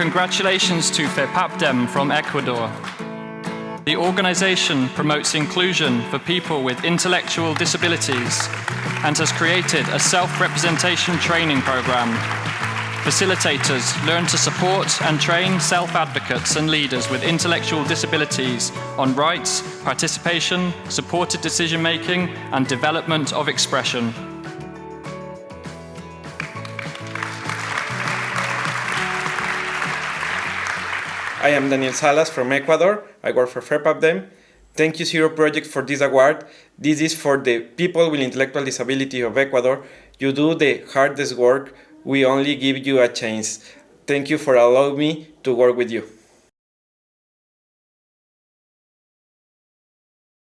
Congratulations to FEPAPDEM from Ecuador. The organization promotes inclusion for people with intellectual disabilities and has created a self-representation training program. Facilitators learn to support and train self-advocates and leaders with intellectual disabilities on rights, participation, supported decision-making and development of expression. I am Daniel Salas from Ecuador. I work for FEPAPDEM. Thank you Zero Project for this award. This is for the people with intellectual disability of Ecuador. You do the hardest work. We only give you a chance. Thank you for allowing me to work with you.